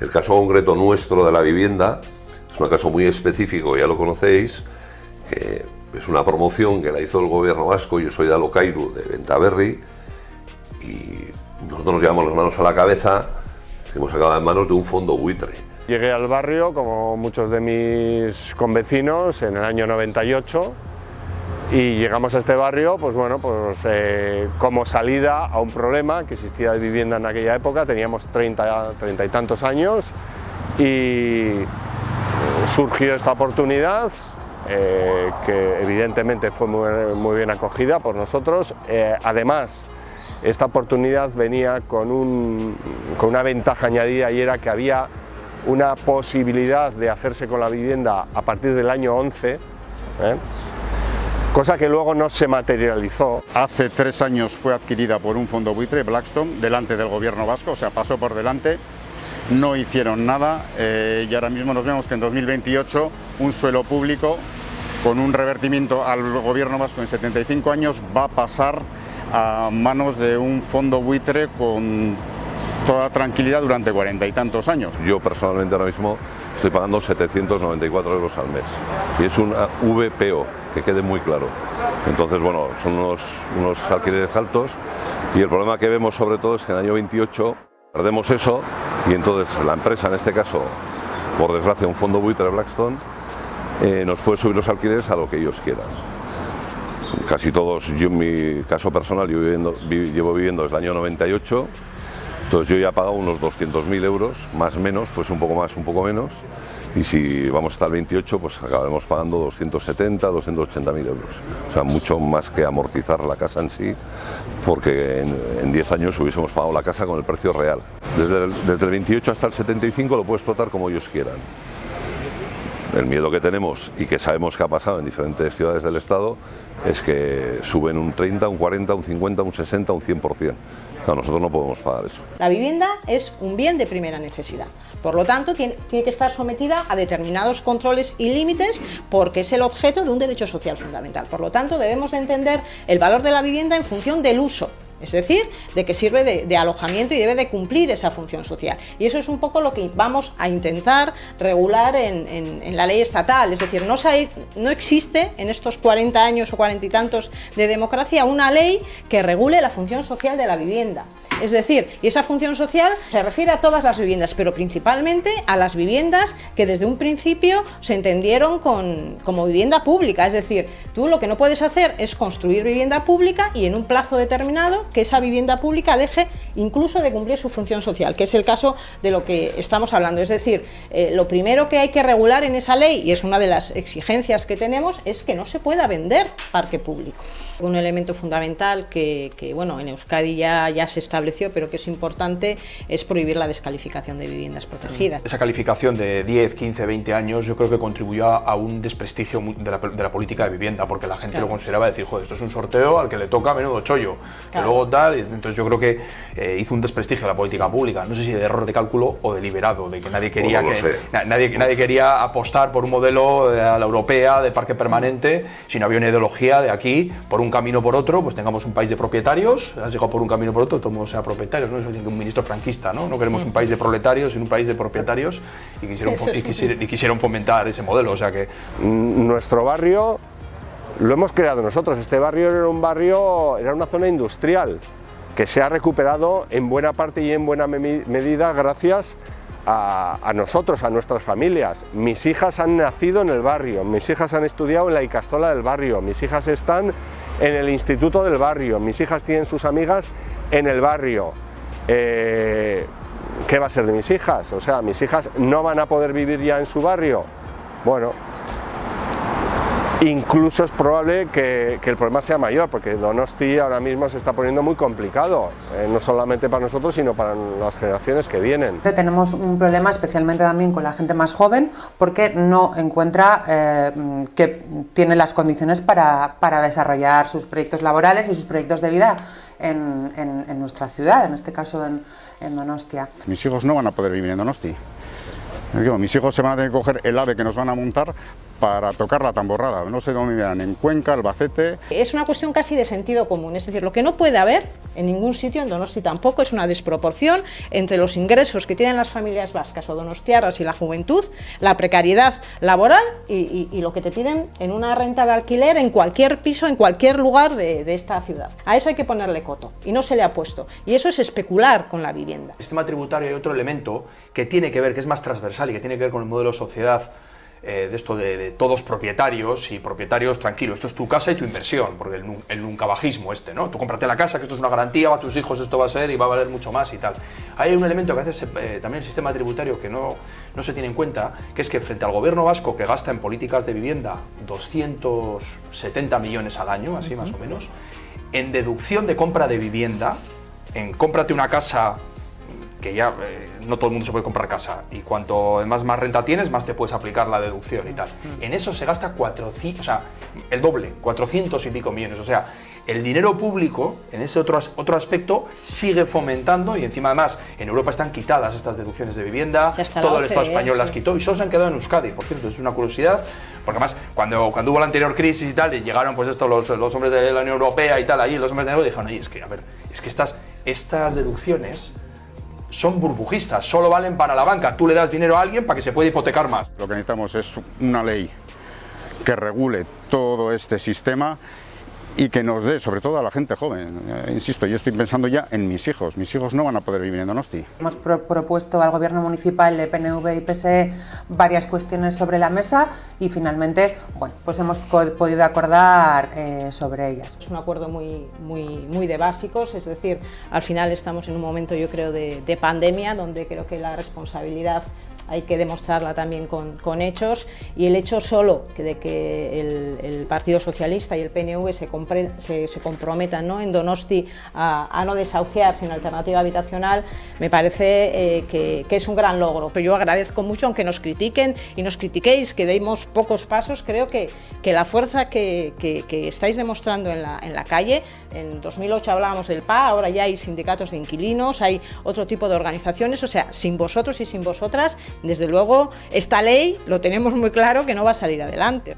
El caso concreto nuestro de la vivienda es un caso muy específico, ya lo conocéis, que es una promoción que la hizo el gobierno vasco, yo soy de Alocairu, de Ventaverri, y nosotros nos llevamos las manos a la cabeza, hemos sacado en manos de un fondo buitre. Llegué al barrio, como muchos de mis convecinos, en el año 98, y llegamos a este barrio pues bueno, pues, eh, como salida a un problema que existía de vivienda en aquella época, teníamos 30, 30 y tantos años y surgió esta oportunidad eh, que evidentemente fue muy, bien acogida por nosotros. Eh, además, esta oportunidad venía con, un, con una ventaja añadida y era que había una posibilidad de hacerse con la vivienda a partir del año 11, cosa que luego no se materializó. Hace tres años fue adquirida por un fondo buitre, Blackstone, delante del gobierno vasco, o sea, pasó por delante, no hicieron nada eh, y ahora mismo nos vemos que en 2028 un suelo público con un revertimiento al gobierno vasco en 75 años va a pasar a manos de un fondo buitre con toda tranquilidad durante cuarenta y tantos años. Yo personalmente ahora mismo estoy pagando 794 euros al mes y es una VPO, que quede muy claro. Entonces, bueno, son unos, unos alquileres altos y el problema que vemos sobre todo es que en el año 28 perdemos eso y entonces la empresa, en este caso, por desgracia un fondo buitre Blackstone, eh, nos puede subir los alquileres a lo que ellos quieran. Casi todos, yo en mi caso personal, yo llevo viviendo desde el año 98 entonces yo ya he pagado unos 200.000 euros, más menos, pues un poco más, un poco menos, y si vamos hasta el 28, pues acabaremos pagando 270, 280.000 euros. O sea, mucho más que amortizar la casa en sí, porque en, 10 años hubiésemos pagado la casa con el precio real. Desde el, desde el 28 hasta el 75 lo puedes explotar como ellos quieran. El miedo que tenemos y que sabemos que ha pasado en diferentes ciudades del Estado es que suben un 30, un 40, un 50, un 60, un 100%. nosotros no podemos pagar eso. La vivienda es un bien de primera necesidad, por lo tanto tiene, que estar sometida a determinados controles y límites porque es el objeto de un derecho social fundamental. Por lo tanto debemos de entender el valor de la vivienda en función del uso es decir, de que sirve de, alojamiento y debe de cumplir esa función social. Y eso es un poco lo que vamos a intentar regular en, la ley estatal, es decir, no, existe en estos 40 años o 40 y tantos de democracia una ley que regule la función social de la vivienda. Es decir, y esa función social se refiere a todas las viviendas, pero principalmente a las viviendas que desde un principio se entendieron como vivienda pública. Es decir, tú lo que no puedes hacer es construir vivienda pública y en un plazo determinado que esa vivienda pública deje incluso de cumplir su función social, que es el caso de lo que estamos hablando. Es decir, eh, lo primero que hay que regular en esa ley, y es una de las exigencias que tenemos, es que no se pueda vender parque público. Un elemento fundamental que, bueno, en Euskadi ya, ya se estableció, pero que es importante, es prohibir la descalificación de viviendas protegidas. Esa calificación de 10, 15, 20 años yo creo que contribuyó a un desprestigio de la, de la política de vivienda, porque la gente lo consideraba decir, joder, esto es un sorteo al que le toca menudo chollo, que luego tal, entonces yo creo que eh, hizo un desprestigio de la política pública, no sé si de error de cálculo o deliberado, de que nadie quería, que, nadie, nadie quería apostar por un modelo eh, a la europea de parque permanente, si no había una ideología de aquí, por un camino por otro, pues tengamos un país de propietarios, has llegado por un camino por otro, todo el mundo sea propietario, ¿no? Es un ministro franquista, ¿no? No queremos un país de proletarios, sino un país de propietarios y quisieron, y quisieron, fomentar ese modelo, o sea que... Nuestro barrio lo hemos creado nosotros, este barrio era un barrio, era una zona industrial que se ha recuperado en buena parte y en buena medida gracias a, nosotros, a nuestras familias. Mis hijas han nacido en el barrio, mis hijas han estudiado en la Icastola del barrio, mis hijas están en el instituto del barrio, mis hijas tienen sus amigas en el barrio. Eh, ¿Qué va a ser de mis hijas? O sea, mis hijas no van a poder vivir ya en su barrio. Bueno, Incluso es probable que, el problema sea mayor, porque Donosti ahora mismo se está poniendo muy complicado, eh, no solamente para nosotros, sino para las generaciones que vienen. Tenemos un problema especialmente también con la gente más joven, porque no encuentra eh, que tiene las condiciones para, desarrollar sus proyectos laborales y sus proyectos de vida en, nuestra ciudad, en este caso en, en Donostia. Mis hijos no van a poder vivir en Donosti. mis hijos se van a tener que coger el ave que nos van a montar para tocar la tamborrada. No sé dónde irán, en Cuenca, Albacete. Es una cuestión casi de sentido común, es decir, lo que no puede haber en ningún sitio, en Donosti tampoco, es una desproporción entre los ingresos que tienen las familias vascas o donostiarras y la juventud, la precariedad laboral y, lo que te piden en una renta de alquiler en cualquier piso, en cualquier lugar de, de esta ciudad. A eso hay que ponerle coto y no se le ha puesto. Y eso es especular con la vivienda. El sistema tributario hay otro elemento que tiene que ver, que es más transversal y que tiene que ver con el modelo sociedad eh, de esto de, todos propietarios y propietarios tranquilos, esto es tu casa y tu inversión, porque el, el nunca bajismo este, ¿no? Tú cómprate la casa, que esto es una garantía, a tus hijos esto va a ser y va a valer mucho más y tal. Hay un elemento que hace eh, también el sistema tributario que no, no se tiene en cuenta, que es que frente al gobierno vasco que gasta en políticas de vivienda 270 millones al año, así más o menos, en deducción de compra de vivienda, en cómprate una casa que ya eh, no todo el mundo se puede comprar casa y cuanto más, más renta tienes, más te puedes aplicar la deducción y tal. Mm. En eso se gasta 400, o sea, el doble, 400 y pico millones. O sea, el dinero público, en ese otro, otro aspecto, sigue fomentando y encima además en Europa están quitadas estas deducciones de vivienda, todo el Estado español las quitó y solo se han quedado en Euskadi. Por cierto, es una curiosidad, porque además cuando, cuando hubo la anterior crisis y tal, y llegaron pues esto los, los hombres de la Unión Europea y tal, ahí los hombres de nuevo dijeron, oye, es que, a ver, es que estas, estas deducciones son burbujistas, solo valen para la banca. Tú le das dinero a alguien para que se pueda hipotecar más. Lo que necesitamos es una ley que regule todo este sistema y que nos dé, sobre todo a la gente joven. Eh, insisto, yo estoy pensando ya en mis hijos. Mis hijos no van a poder vivir en Donosti. Hemos propuesto al gobierno municipal de PNV y PSE varias cuestiones sobre la mesa y finalmente, bueno, pues hemos podido acordar eh, sobre ellas. Es un acuerdo muy, muy, muy de básicos, es decir, al final estamos en un momento, yo creo, de, de pandemia, donde creo que la responsabilidad hay que demostrarla también con, hechos y el hecho solo de que el, Partido Socialista y el PNV se, se comprometan ¿no? en Donosti a, no desahuciar sin alternativa habitacional, me parece eh, que, es un gran logro. Yo agradezco mucho, aunque nos critiquen y nos critiquéis, que demos pocos pasos, creo que, la fuerza que, estáis demostrando en la calle, en 2008 hablábamos del PA, ahora ya hay sindicatos de inquilinos, hay otro tipo de organizaciones, o sea, sin vosotros y sin vosotras desde luego, esta ley lo tenemos muy claro que no va a salir adelante.